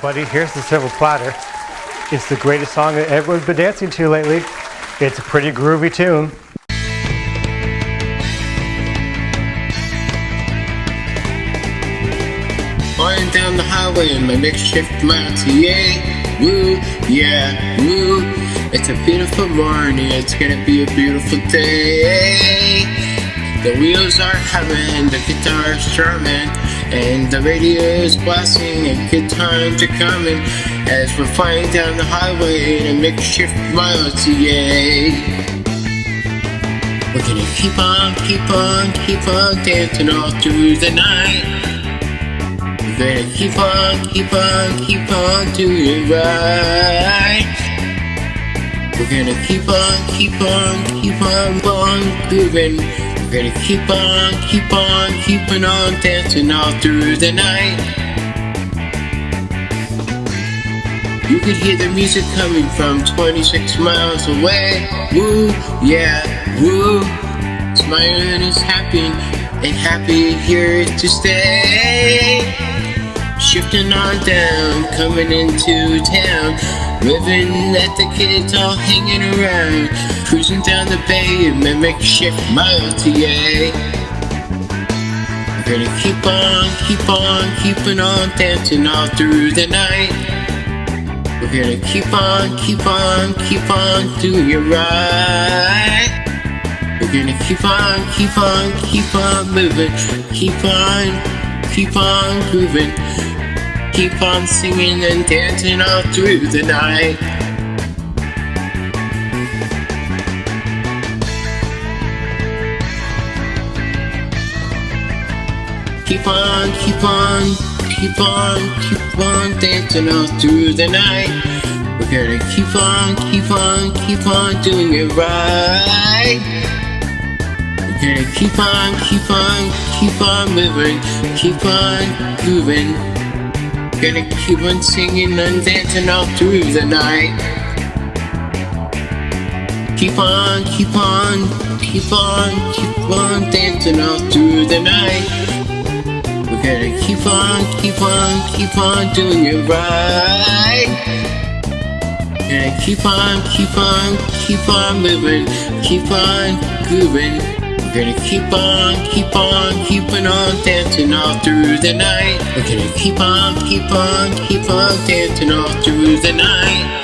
buddy. Here's the silver platter. It's the greatest song that everyone's been dancing to lately. It's a pretty groovy tune. Flying down the highway in my makeshift Matier. Woo, yeah, woo. It's a beautiful morning, it's gonna be a beautiful day. The wheels are humming, the guitar's strumming, and the radio is blasting, a good time to coming as we're flying down the highway in a makeshift Matier. We're gonna keep on, keep on, keep on dancing all through the night. We're gonna keep on, keep on, keep on doing right. We're gonna keep on, keep on, keep on, on grooving. We're gonna keep on, keep on, keeping on dancing all through the night. You could hear the music coming from 26 miles away. Woo, yeah, woo. Smiling is happy, and happy here to stay. Shifting on down, coming into town. Living at the kids all hanging around. Cruising down the bay in my makeshift. We're gonna keep on, keep on, keeping on dancing all through the night. We're gonna keep on, keep on, keep on doing it right. We're gonna keep on, keep on, keep on moving, keep on, keep on grooving, keep on singing and dancing all through the night. Keep on, keep on, keep on, keep on dancing all through the night. We're gonna keep on, keep on, keep on doing it right. We're gonna keep on, keep on, keep on moving, keep on Gonna keep on singing and dancing all through the night. Keep on, keep on, keep on, keep on dancing all through the night. We're gonna keep on, keep on, keep on doing it right. Gonna keep on, keep on, keep on moving, keep on grooving. We're gonna keep on, keep on, keeping on dancing all through the night. We're gonna keep on, keep on, keep on dancing all through the night.